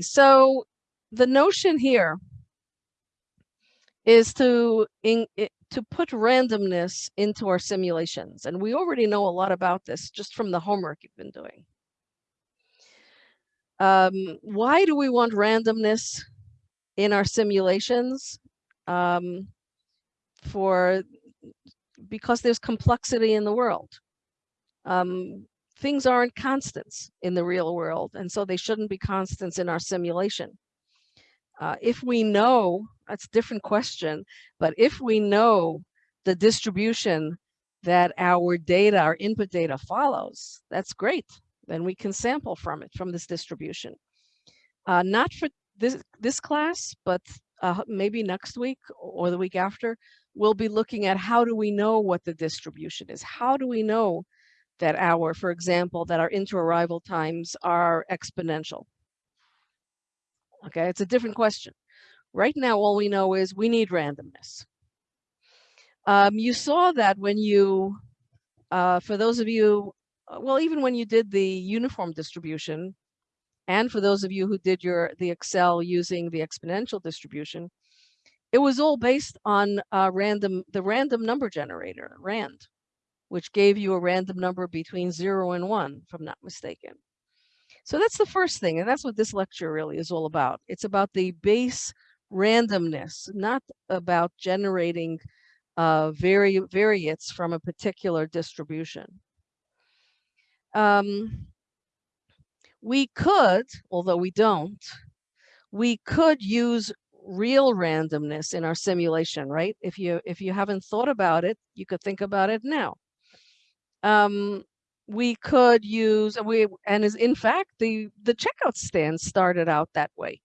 So the notion here is to in, to put randomness into our simulations. And we already know a lot about this just from the homework you've been doing. Um, why do we want randomness in our simulations? Um, for because there's complexity in the world. Um, things aren't constants in the real world, and so they shouldn't be constants in our simulation. Uh, if we know, that's a different question, but if we know the distribution that our data, our input data follows, that's great. Then we can sample from it, from this distribution. Uh, not for this, this class, but uh, maybe next week or the week after, we'll be looking at how do we know what the distribution is? How do we know that hour, for example, that our inter-arrival times are exponential? Okay, it's a different question. Right now, all we know is we need randomness. Um, you saw that when you, uh, for those of you, uh, well, even when you did the uniform distribution, and for those of you who did your the Excel using the exponential distribution, it was all based on uh, random the random number generator, RAND, which gave you a random number between zero and one, if I'm not mistaken. So that's the first thing, and that's what this lecture really is all about. It's about the base randomness, not about generating uh, vari variates from a particular distribution. Um, we could, although we don't, we could use real randomness in our simulation, right? If you if you haven't thought about it, you could think about it now. Um, we could use we and is in fact the the checkout stand started out that way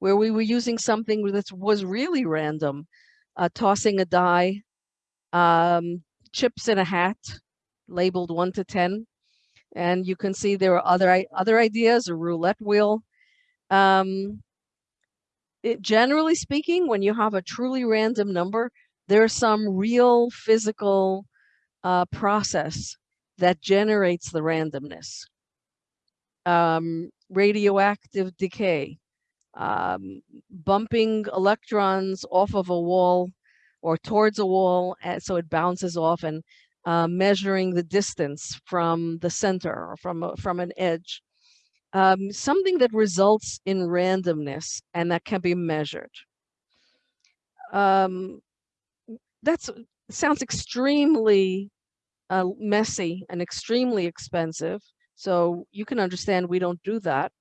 where we were using something that was really random uh, tossing a die um, chips in a hat labeled 1 to 10 and you can see there are other other ideas a roulette wheel um, it, generally speaking when you have a truly random number there's some real physical uh, process that generates the randomness. Um, radioactive decay, um, bumping electrons off of a wall or towards a wall and so it bounces off and uh, measuring the distance from the center or from, a, from an edge. Um, something that results in randomness and that can be measured. Um, that sounds extremely uh, messy and extremely expensive. So you can understand we don't do that.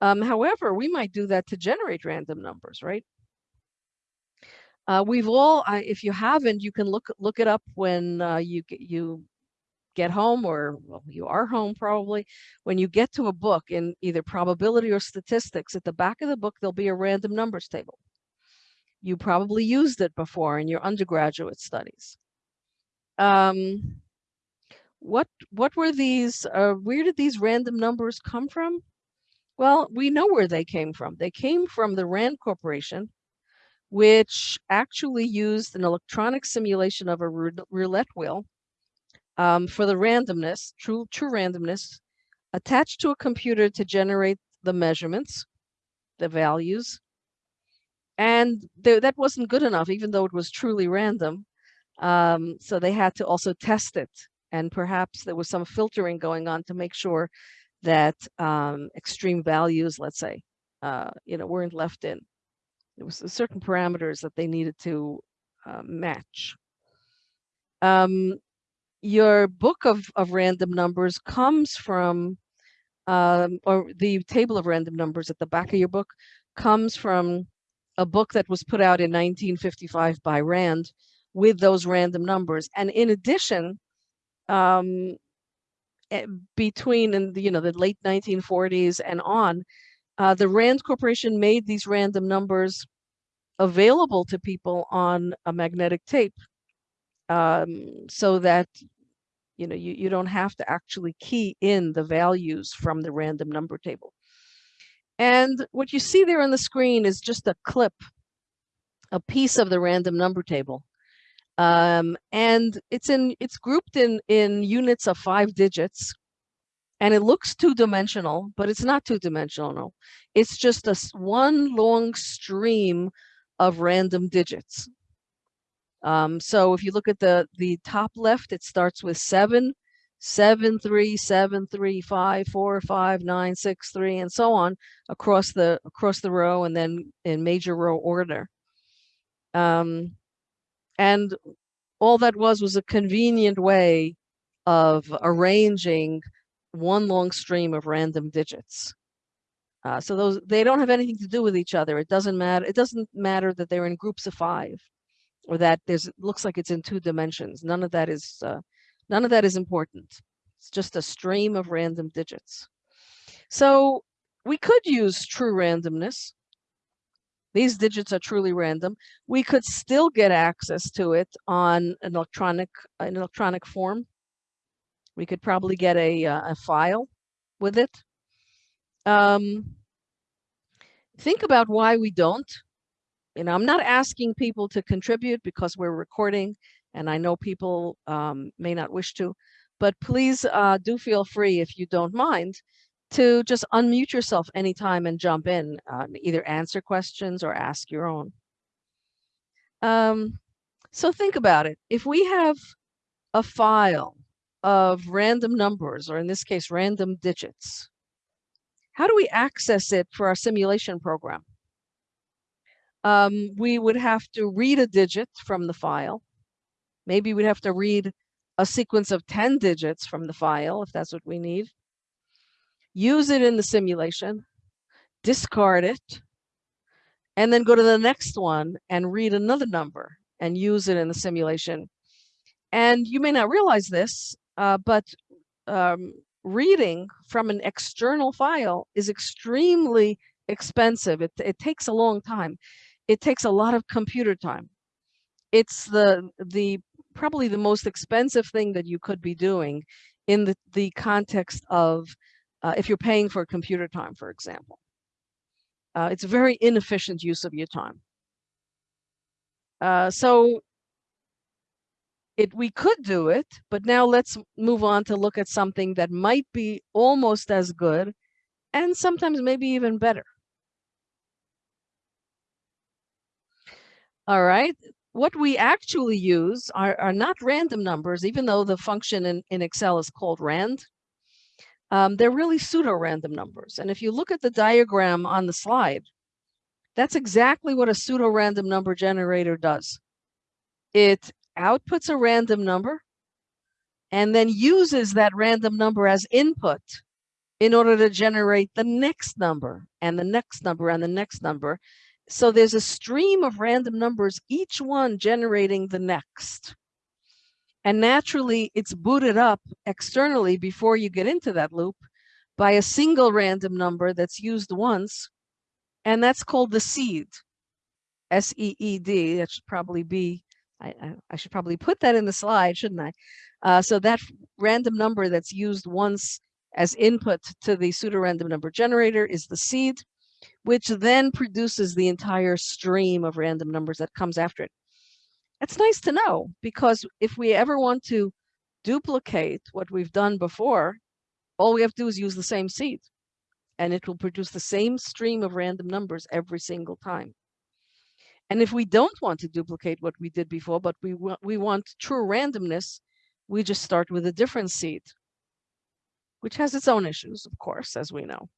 Um, however, we might do that to generate random numbers, right? Uh, we've all, uh, if you haven't, you can look look it up when uh, you you get home or well, you are home probably. When you get to a book in either probability or statistics, at the back of the book, there'll be a random numbers table. You probably used it before in your undergraduate studies. Um, what what were these uh, where did these random numbers come from? Well we know where they came from. They came from the rand corporation which actually used an electronic simulation of a roulette wheel um, for the randomness true true randomness attached to a computer to generate the measurements the values. And th that wasn't good enough even though it was truly random. Um, so they had to also test it and perhaps there was some filtering going on to make sure that um, extreme values, let's say, uh, you know, weren't left in. There was certain parameters that they needed to uh, match. Um, your book of, of random numbers comes from, um, or the table of random numbers at the back of your book comes from a book that was put out in 1955 by Rand with those random numbers. And in addition, um, eh, between you know the late 1940s and on, uh, the Rand Corporation made these random numbers available to people on a magnetic tape, um, so that you know you, you don't have to actually key in the values from the random number table. And what you see there on the screen is just a clip, a piece of the random number table. Um, and it's in it's grouped in in units of five digits. and it looks two-dimensional, but it's not two-dimensional. It's just a one long stream of random digits. Um, so if you look at the the top left, it starts with seven, seven, three, seven, three, five, four, five, nine, six, three, and so on across the across the row, and then in major row order. Um, and all that was was a convenient way of arranging one long stream of random digits. Uh, so those they don't have anything to do with each other. It doesn't matter. It doesn't matter that they're in groups of five, or that there's looks like it's in two dimensions. None of that is uh, none of that is important. It's just a stream of random digits. So we could use true randomness. These digits are truly random. We could still get access to it on an electronic an electronic form. We could probably get a, uh, a file with it. Um, think about why we don't. You know, I'm not asking people to contribute because we're recording and I know people um, may not wish to, but please uh, do feel free if you don't mind to just unmute yourself anytime and jump in, uh, either answer questions or ask your own. Um, so think about it. If we have a file of random numbers, or in this case, random digits. How do we access it for our simulation program? Um, we would have to read a digit from the file. Maybe we'd have to read a sequence of 10 digits from the file, if that's what we need. Use it in the simulation, discard it, and then go to the next one and read another number and use it in the simulation. And you may not realize this, uh, but um, reading from an external file is extremely expensive. It, it takes a long time. It takes a lot of computer time. It's the the probably the most expensive thing that you could be doing in the, the context of uh, if you're paying for computer time, for example. Uh, it's a very inefficient use of your time. Uh, so it we could do it, but now let's move on to look at something that might be almost as good and sometimes maybe even better. All right, what we actually use are, are not random numbers, even though the function in, in Excel is called rand. Um, they're really pseudo-random numbers. And if you look at the diagram on the slide, that's exactly what a pseudo-random number generator does. It outputs a random number and then uses that random number as input in order to generate the next number and the next number and the next number. So there's a stream of random numbers, each one generating the next. And naturally, it's booted up externally before you get into that loop by a single random number that's used once. And that's called the seed, S-E-E-D. That should probably be I, I, I, should probably put that in the slide, shouldn't I? Uh, so that random number that's used once as input to the pseudorandom number generator is the seed, which then produces the entire stream of random numbers that comes after it. That's nice to know because if we ever want to duplicate what we've done before, all we have to do is use the same seed and it will produce the same stream of random numbers every single time. And if we don't want to duplicate what we did before, but we, want we want true randomness, we just start with a different seed, which has its own issues, of course, as we know.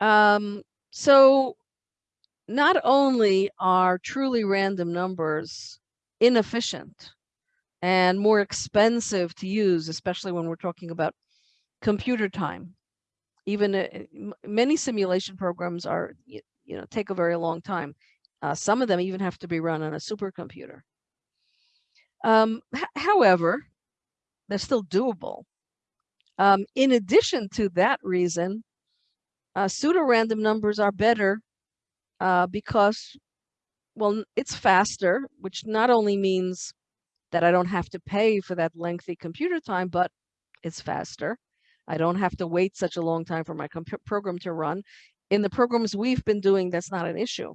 Um, so not only are truly random numbers inefficient and more expensive to use, especially when we're talking about computer time. Even uh, many simulation programs are, you, know, take a very long time. Uh, some of them even have to be run on a supercomputer. Um, however, they're still doable. Um, in addition to that reason, uh, pseudo-random numbers are better uh, because, well, it's faster, which not only means that I don't have to pay for that lengthy computer time, but it's faster. I don't have to wait such a long time for my program to run. In the programs we've been doing, that's not an issue.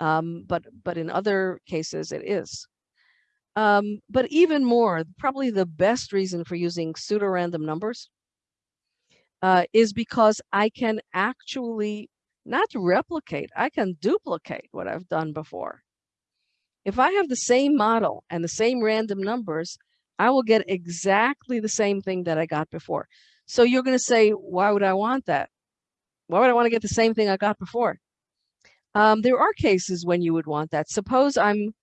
Um, but, but in other cases, it is. Um, but even more, probably the best reason for using pseudo-random numbers uh, is because I can actually not replicate, I can duplicate what I've done before. If I have the same model and the same random numbers, I will get exactly the same thing that I got before. So you're going to say, why would I want that? Why would I want to get the same thing I got before? Um, there are cases when you would want that. Suppose I'm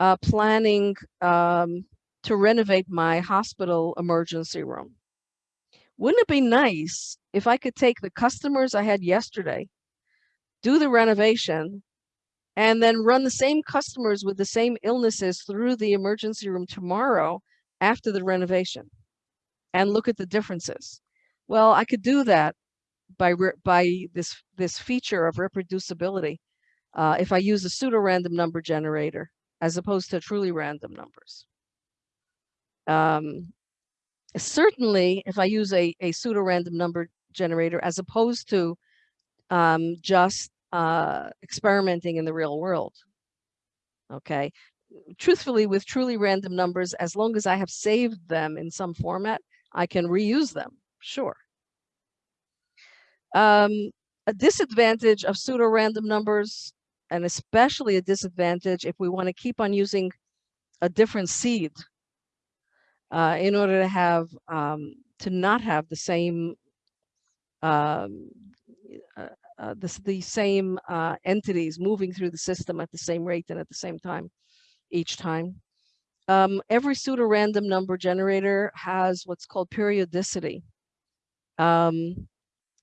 uh, planning um, to renovate my hospital emergency room. Wouldn't it be nice if I could take the customers I had yesterday, do the renovation, and then run the same customers with the same illnesses through the emergency room tomorrow after the renovation and look at the differences. Well, I could do that by by this this feature of reproducibility uh, if I use a pseudo-random number generator as opposed to truly random numbers. Um, certainly, if I use a, a pseudo-random number generator as opposed to um, just uh, experimenting in the real world. Okay, truthfully, with truly random numbers, as long as I have saved them in some format, I can reuse them, sure. Um, a disadvantage of pseudo-random numbers, and especially a disadvantage if we want to keep on using a different seed uh, in order to have, um, to not have the same, um, uh, uh, the, the same uh, entities moving through the system at the same rate and at the same time each time. Um, every pseudo-random number generator has what's called periodicity. Um,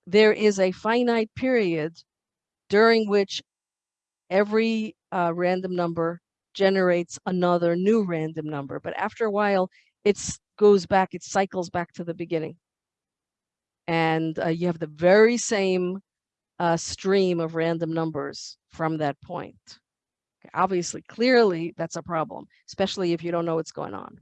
there is a finite period during which every uh, random number generates another new random number. But after a while, it goes back, it cycles back to the beginning. And uh, you have the very same uh, stream of random numbers from that point. Obviously, clearly, that's a problem, especially if you don't know what's going on.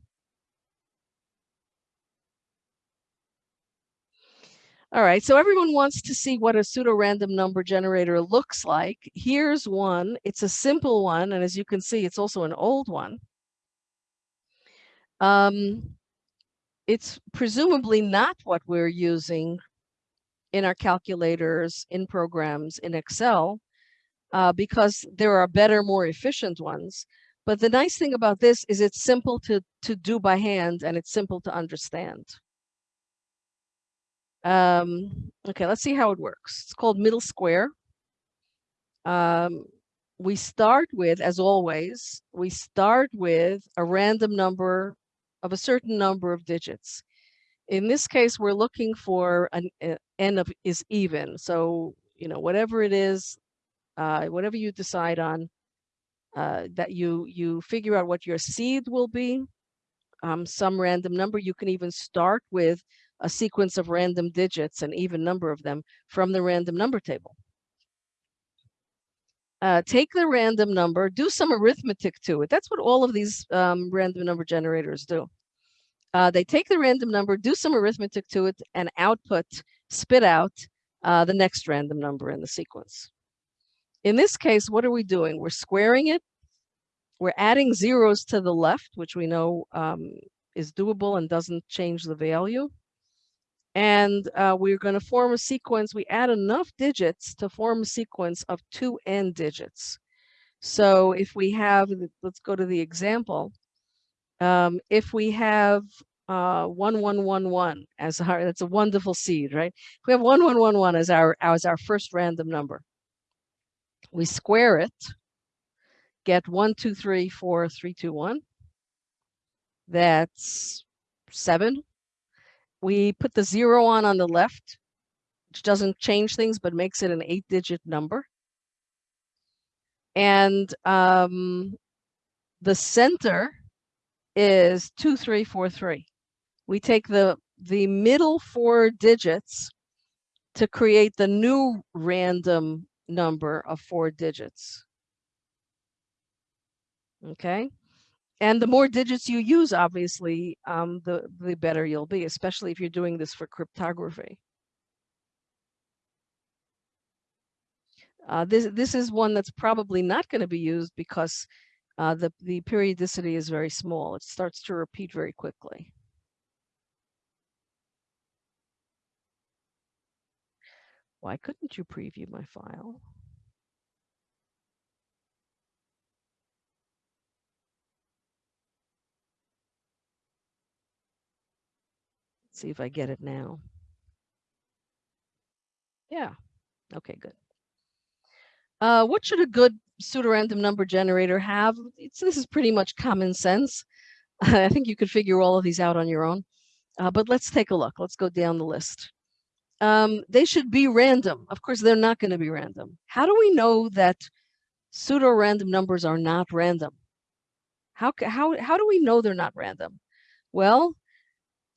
All right, so everyone wants to see what a pseudo-random number generator looks like. Here's one. It's a simple one, and as you can see, it's also an old one. Um, it's presumably not what we're using in our calculators, in programs, in Excel, uh, because there are better, more efficient ones. But the nice thing about this is it's simple to, to do by hand and it's simple to understand. Um, okay, let's see how it works. It's called middle square. Um, we start with, as always, we start with a random number of a certain number of digits. In this case, we're looking for an uh, n of is even. So, you know, whatever it is, uh, whatever you decide on, uh, that you you figure out what your seed will be, um, some random number. You can even start with a sequence of random digits, an even number of them, from the random number table. Uh, take the random number, do some arithmetic to it. That's what all of these um, random number generators do. Uh, they take the random number, do some arithmetic to it, and output, spit out uh, the next random number in the sequence. In this case, what are we doing? We're squaring it. We're adding zeros to the left, which we know um, is doable and doesn't change the value. And uh, we're going to form a sequence. We add enough digits to form a sequence of two n digits. So if we have, let's go to the example. Um, if we have uh, 1111 as our, that's a wonderful seed, right? If we have 1111 as our, as our first random number, we square it, get one, two, three, four, three, two, one. That's seven. We put the zero on on the left, which doesn't change things, but makes it an eight digit number. And um, the center is two, three, four, three. We take the, the middle four digits to create the new random number of four digits. Okay. And the more digits you use, obviously, um, the, the better you'll be, especially if you're doing this for cryptography. Uh, this, this is one that's probably not going to be used because uh, the, the periodicity is very small. It starts to repeat very quickly. Why couldn't you preview my file? See if I get it now. Yeah. Okay, good. Uh, what should a good pseudorandom number generator have? It's, this is pretty much common sense. I think you could figure all of these out on your own. Uh, but let's take a look. Let's go down the list. Um, they should be random. Of course, they're not going to be random. How do we know that pseudo-random numbers are not random? How, how, how do we know they're not random? Well,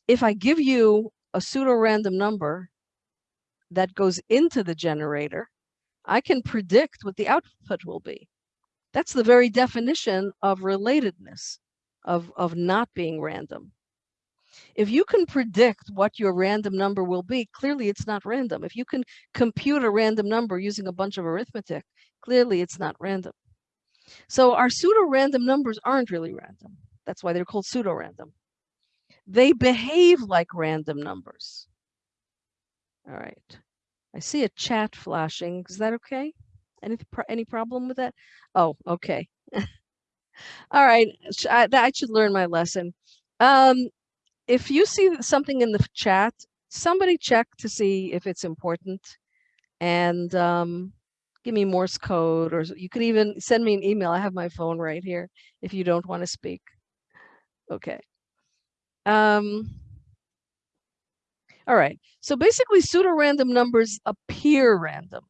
if I give you a pseudo-random number that goes into the generator, I can predict what the output will be. That's the very definition of relatedness, of, of not being random. If you can predict what your random number will be, clearly it's not random. If you can compute a random number using a bunch of arithmetic, clearly it's not random. So our pseudo-random numbers aren't really random. That's why they're called pseudo-random. They behave like random numbers. All right. I see a chat flashing. Is that okay? Any any problem with that? Oh, okay. All right. I, I should learn my lesson. Um, if you see something in the chat, somebody check to see if it's important and um, give me Morse code or you could even send me an email. I have my phone right here if you don't want to speak. Okay. Um, all right, so basically pseudo-random numbers appear random.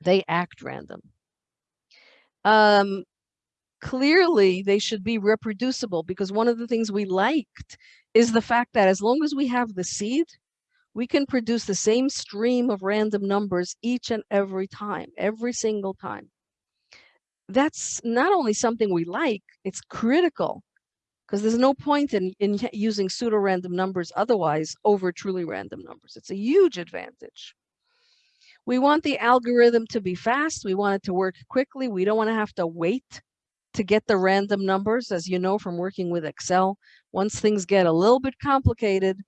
They act random. Um, clearly, they should be reproducible because one of the things we liked is the fact that as long as we have the seed, we can produce the same stream of random numbers each and every time, every single time. That's not only something we like, it's critical because there's no point in, in using pseudo-random numbers otherwise over truly random numbers. It's a huge advantage. We want the algorithm to be fast. We want it to work quickly. We don't want to have to wait to get the random numbers, as you know from working with Excel. Once things get a little bit complicated,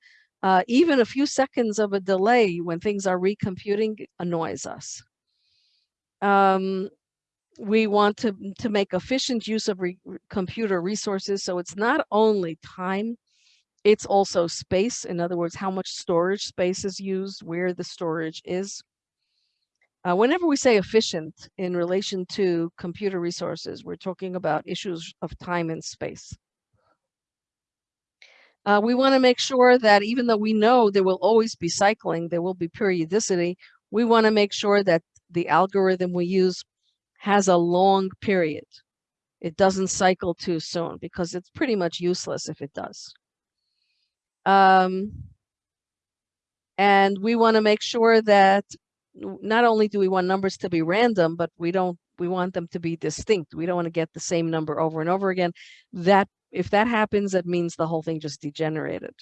uh, even a few seconds of a delay when things are recomputing annoys us. Um, we want to, to make efficient use of re computer resources. So it's not only time, it's also space. In other words, how much storage space is used, where the storage is. Uh, whenever we say efficient in relation to computer resources, we're talking about issues of time and space. Uh, we want to make sure that even though we know there will always be cycling, there will be periodicity, we want to make sure that the algorithm we use has a long period. It doesn't cycle too soon because it's pretty much useless if it does. Um, and we want to make sure that not only do we want numbers to be random, but we don't we want them to be distinct. We don't want to get the same number over and over again. That if that happens, that means the whole thing just degenerated.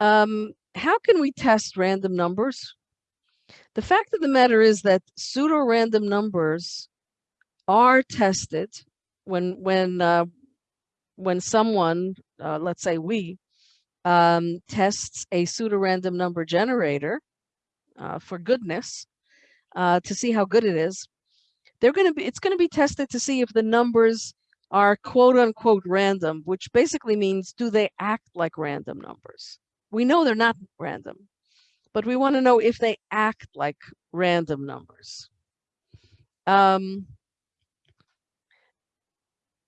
Um, how can we test random numbers? The fact of the matter is that pseudo-random numbers are tested when when uh, when someone, uh, let's say we, um, tests a pseudo-random number generator uh, for goodness uh, to see how good it is. They're going to be it's going to be tested to see if the numbers are quote unquote random, which basically means do they act like random numbers? We know they're not random but we want to know if they act like random numbers. Um,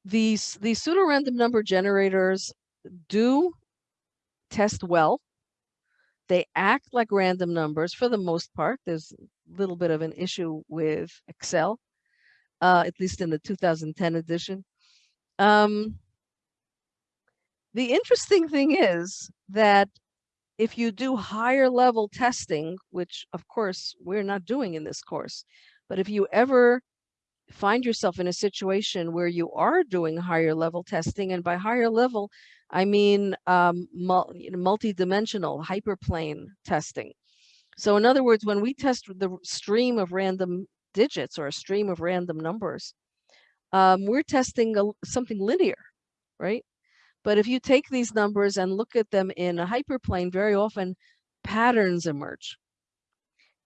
these, these pseudo-random number generators do test well. They act like random numbers for the most part. There's a little bit of an issue with Excel, uh, at least in the 2010 edition. Um, the interesting thing is that if you do higher level testing, which of course we're not doing in this course, but if you ever find yourself in a situation where you are doing higher level testing, and by higher level, I mean um, multi-dimensional hyperplane testing. So in other words, when we test the stream of random digits or a stream of random numbers, um, we're testing a, something linear, right? But if you take these numbers and look at them in a hyperplane, very often patterns emerge.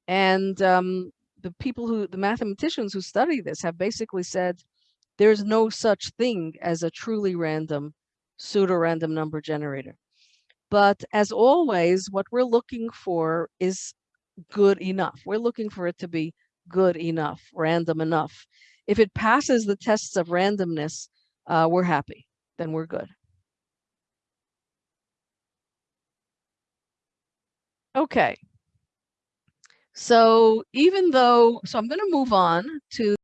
And um, the people who, the mathematicians who study this have basically said, there's no such thing as a truly random pseudo-random number generator. But as always, what we're looking for is good enough. We're looking for it to be good enough, random enough. If it passes the tests of randomness, uh, we're happy, then we're good. Okay. So even though, so I'm going to move on to